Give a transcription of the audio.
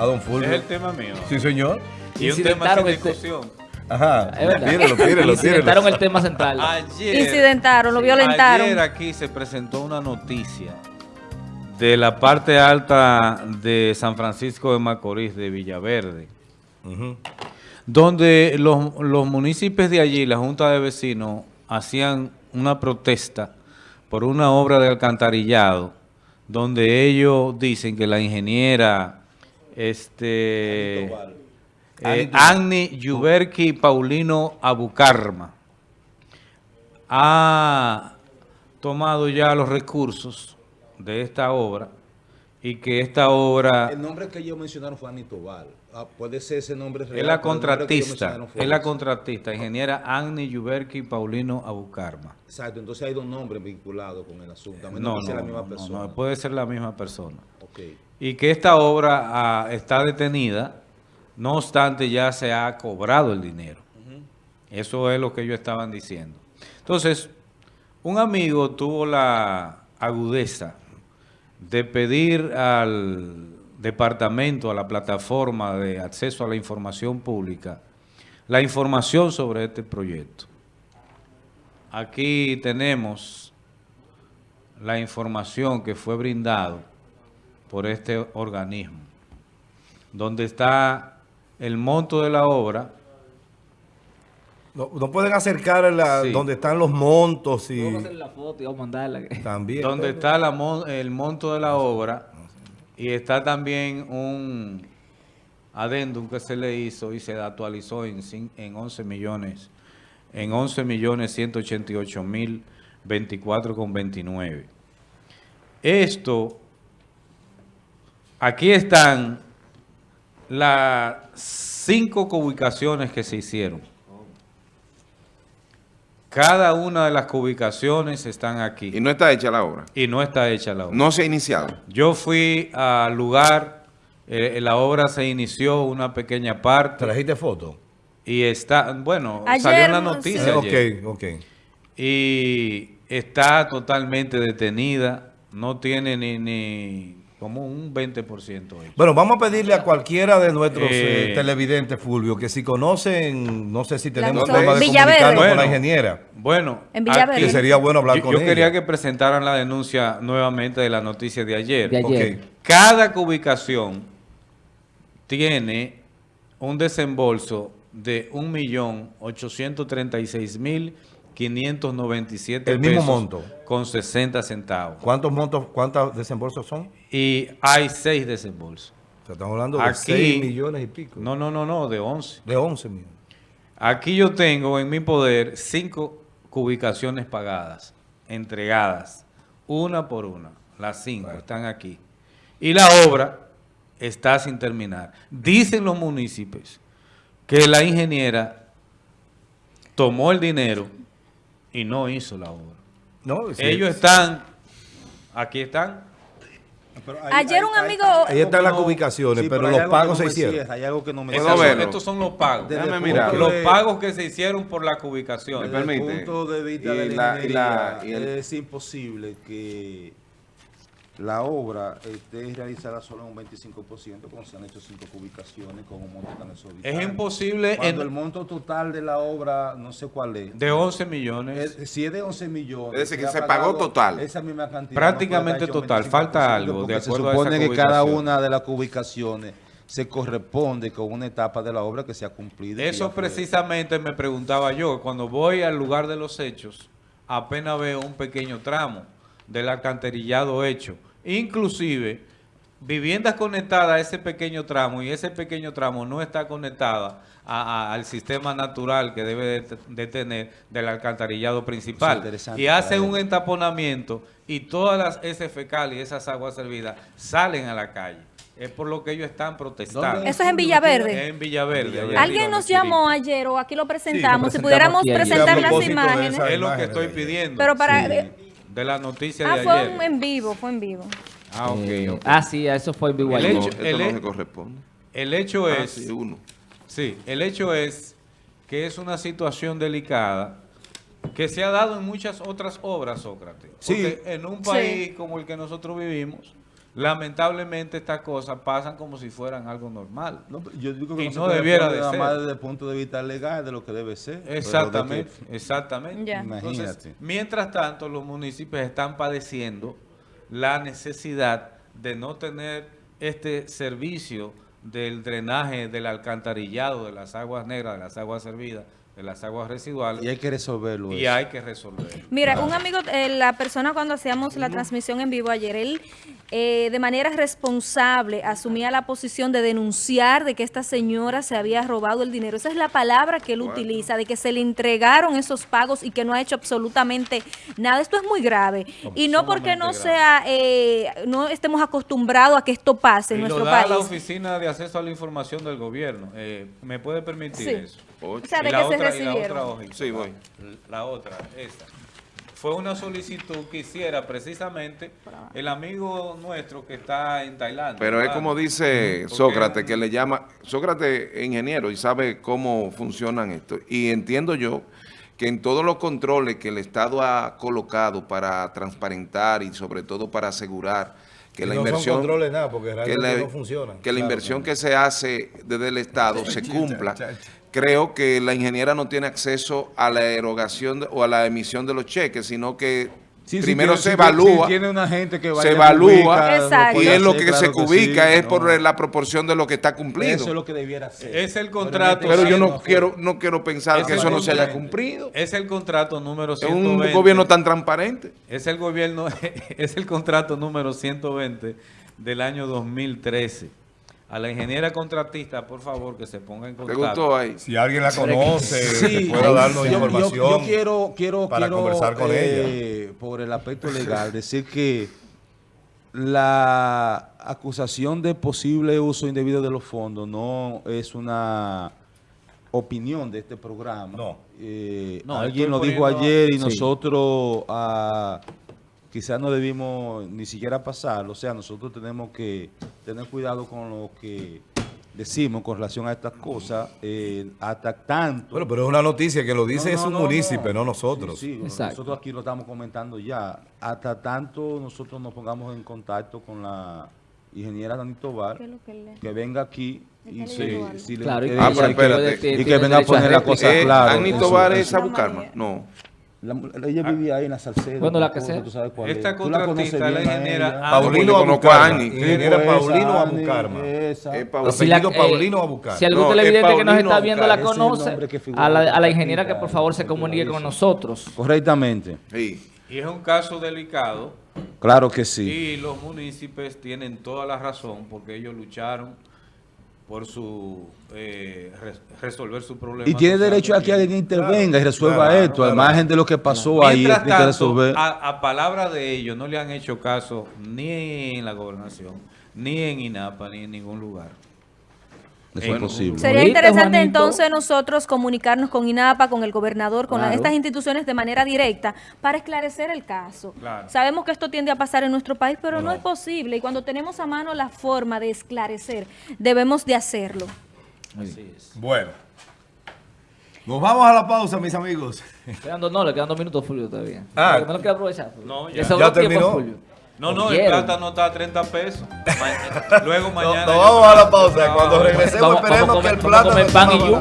a don Fulvio. Es el tema mío. Sí, señor. Y un tema sin discusión. Ajá. Es verdad. Tírelo, tírelo, Incidentaron el tema central. Ayer, Incidentaron, lo violentaron. Ayer aquí se presentó una noticia de la parte alta de San Francisco de Macorís, de Villaverde, donde los, los municipios de allí, la Junta de Vecinos, hacían una protesta por una obra de alcantarillado, donde ellos dicen que la ingeniera este, eh, Agni Yuberki Paulino Abucarma ha tomado ya los recursos de esta obra y que esta obra El nombre que ellos mencionaron fue Anitobal. Ah, puede ser ese nombre real. es la contratista, es la contratista, ingeniera Agni Yuberki Paulino Abucarma. Exacto, entonces hay dos nombres vinculados con el asunto. A menos No, que sea no, la misma no, no, persona. no, puede ser la misma persona. Ok. Y que esta obra ah, está detenida, no obstante ya se ha cobrado el dinero. Eso es lo que ellos estaban diciendo. Entonces, un amigo tuvo la agudeza de pedir al departamento, a la plataforma de acceso a la información pública, la información sobre este proyecto. Aquí tenemos la información que fue brindado por este organismo, donde está el monto de la obra, No, no pueden acercar la, Sí. donde están los montos y Vamos a hacer la foto y vamos a mandarla. también. donde está la mon- el monto de la obra y está también un adendum que se le hizo y se actualizó en, en 11 millones, en 11 millones 188 mil 24 con 29. Esto, aquí están las cinco ubicaciones que se hicieron. Cada una de las ubicaciones están aquí. Y no está hecha la obra. Y no está hecha la obra. No se ha iniciado. Yo fui al lugar, eh, la obra se inició una pequeña parte ¿Trajiste foto? y está, bueno, Ayer, salió en la noticia Eh, ayer. ok, ok. Y está totalmente detenida, no tiene ni, ni como un 20% hecho. Bueno, vamos a pedirle a cualquiera de nuestros Eh, eh, televidentes, Fulvio, que si conocen, no sé si tenemos forma de comunicarnos con la Bueno. ingeniera. Bueno, En aquí- Que sería bueno hablar yo, con yo ella. quería que presentaran la denuncia nuevamente de la noticia de ayer. De ayer. Cada ubicación tiene un desembolso de 1.836.597 El mismo pesos monto. con 60 centavos. ¿Cuántos montos, cuántos desembolsos son? Y hay seis desembolsos. O sea, estamos hablando de Aquí- 6 millones y pico. No, no, no, no, de 11. De 11 millones. Aquí yo tengo en mi poder cinco ubicaciones pagadas, entregadas, una por una. Las cinco están aquí. Y la obra está sin terminar. Dicen los municipios que la ingeniera tomó el dinero y no hizo la obra. No, sí. Ellos están, aquí están, Pero hay- Ayer hay- un hay- amigo... Ahí están las ubicaciones, sí, pero hay los algo que pagos no se me hicieron. cierra, Hay algo que no me Estos ¿Puedo cierra. son, estos son los pagos. Desde Déjame mirar. punto Los de- pagos que se hicieron por la ubicación. Me Desde el permite. punto de vista Y de la- la, y la- y el- es imposible que la obra esté realizada solo en un 25% cuando se han hecho cinco ubicaciones con un monto tan exorbitante. Es imposible Cuando en- el monto total de la obra, no sé cuál es, de 11 millones. es- si es de 11 millones. Es decir, que se pagó total. Esa misma cantidad. Prácticamente no total. 25%, Falta algo, de acuerdo Se supone esa que cada una de las ubicaciones se corresponde con una etapa de la obra que se ha cumplido. Eso precisamente me preguntaba yo. Cuando voy al lugar de los hechos, apenas veo un pequeño tramo del alcantarillado hecho. Inclusive, viviendas conectadas a ese pequeño tramo y ese pequeño tramo no está conectada a- a- al sistema natural que debe de, de tener del alcantarillado principal. Y hace un entaponamiento y todas las heces fecales y esas aguas servidas salen a la calle. Es por lo que ellos están protestando. Eso es en Villaverde. En Villaverde. Alguien nos llamó ayer o aquí lo presentamos. Sí, si lo pudiéramos presentamos presentar las imágenes. Es lo que estoy pidiendo. Pero para... Sí. De la noticia Ah, de fue ayer. un- en vivo, fue en vivo. Ah, ok, Eh, ok. Ah, sí, eso fue en vivo El ayer. Hecho- esto el no he- se corresponde. El hecho Ah, es, sí, uno. sí, el hecho es que es una situación delicada que se ha dado en muchas otras obras, Sócrates. Sí. Porque en un Sí. país como el que nosotros vivimos, lamentablemente estas cosas pasan como si fueran algo normal. No, yo digo que Y no, debiera de nada ser. más desde el punto de vista legal de lo que debe ser. Exactamente, que- exactamente. Ya. Entonces, Imagínate. mientras tanto, los municipios están padeciendo la necesidad de no tener este servicio del drenaje, del alcantarillado, de las aguas negras, de las aguas servidas, de las aguas residuales, Y hay que resolverlo. y eso. hay que resolverlo. Mira, un amigo, eh, la persona cuando hacíamos la transmisión en vivo ayer, él eh, de manera responsable asumía la posición de denunciar de que esta señora se había robado el dinero. Esa es la palabra que él utiliza, de que se le entregaron esos pagos y que no ha hecho absolutamente nada. Esto es muy grave. Y no porque no sea, eh, no estemos acostumbrados a que esto pase en Y lo nuestro da país. la Oficina de Acceso a la Información del Gobierno. Eh, ¿Me puede permitir Sí. eso? O sea, de Y la que se otra- y la recibieron. otra hojita, Sí, la- voy. La otra, esa. Fue una solicitud que hiciera precisamente el amigo nuestro que está en Tailandia. Pero es como dice Sócrates, que le llama, Sócrates es ingeniero y sabe cómo funcionan esto. Y entiendo yo que en todos los controles que el Estado ha colocado para transparentar y sobre todo para asegurar que Y la no inversión controles nada, porque que la, no funcionan. que la Claro, inversión que se hace desde el Estado se cumpla. Creo que la ingeniera no tiene acceso a la erogación de- o a la emisión de los cheques, sino que Sí, sí, primero tiene- se sí, evalúa. sí, tiene una gente que se vaya, evalúa ubica, Exacto. y es lo que se claro ubica sí, es no. por la proporción de lo que está cumplido. Eso es lo que debiera ser. Es el contrato. Pero yo no quiero no quiero pensar Es que eso no se haya cumplido. Es el contrato número Es 120. un gobierno tan transparente. Es el gobierno, es el contrato número 120 del año 2013. A la ingeniera contratista, por favor, que se ponga en ¿Te contacto. gustó ahí? Si alguien la conoce, Sí, que pueda darnos yo- yo- información. Yo, quiero, quiero, para quiero, conversar con eh, por el aspecto legal, decir que la acusación de posible uso indebido de los fondos no es una opinión de este programa. No. Eh, No, alguien lo dijo ayer y Sí. nosotros ah, quizás no debimos ni siquiera pasarlo. O sea, nosotros tenemos que tener cuidado con lo que decimos con relación a estas cosas, eh, hasta tanto... Bueno, pero es una noticia que lo dice No, es un no, municipio, no, no. nosotros. Sí, sí, Exacto. nosotros aquí lo estamos comentando ya. Hasta tanto nosotros nos pongamos en contacto con la ingeniera Dani Tobar, ¿Qué es lo que le- que venga aquí y si, le Claro, Ah, pero espérate. que venga a poner la cosa Eh, en su- Tobar es su- Abucarma. No. La- ella vivía ahí en la Salcedo. Bueno, la que sea. tú sabes cuál es. Esta la contratista, ingeniera. Ah, Paulino Abucarma. Ingeniera Pues, Paulino Abucarma. Es Paulino. Si la- Apellido Paulino Abucar. Si algún televidente que nos está viendo la conoce, a la, ingeniera que por favor se comunique con nosotros. Correctamente. Sí. Y es un caso delicado Claro que sí. y los municipios tienen toda la razón porque ellos lucharon por su eh, res- resolver su problema. Y tiene derecho a que alguien intervenga y resuelva claro, esto, al margen de lo que pasó ahí, Mientras tiene que tanto, resolver. a, a palabra de ellos no le han hecho caso ni en la gobernación, ni en INAPA, ni en ningún lugar. Eso es posible. Sería interesante Juanito. entonces nosotros comunicarnos con INAPA, con el gobernador, con Claro. estas instituciones de manera directa para esclarecer el caso. Claro. Sabemos que esto tiende a pasar en nuestro país, pero no. es posible. Y cuando tenemos a mano la forma de esclarecer, debemos de hacerlo. Así es. Bueno. Nos vamos a la pausa, mis amigos. Quedan dos, no, le quedan dos minutos, Fulvio, todavía. Ah. No lo quiero aprovechar. Fulvio. No, ya. Terminó. Fulvio. No, no, el plátano está a 30 pesos. Ma- Luego mañana. nos yo- vamos a la pausa. Cuando regresemos, Vamos- vamos a esperemos comer- que el vamos a plátano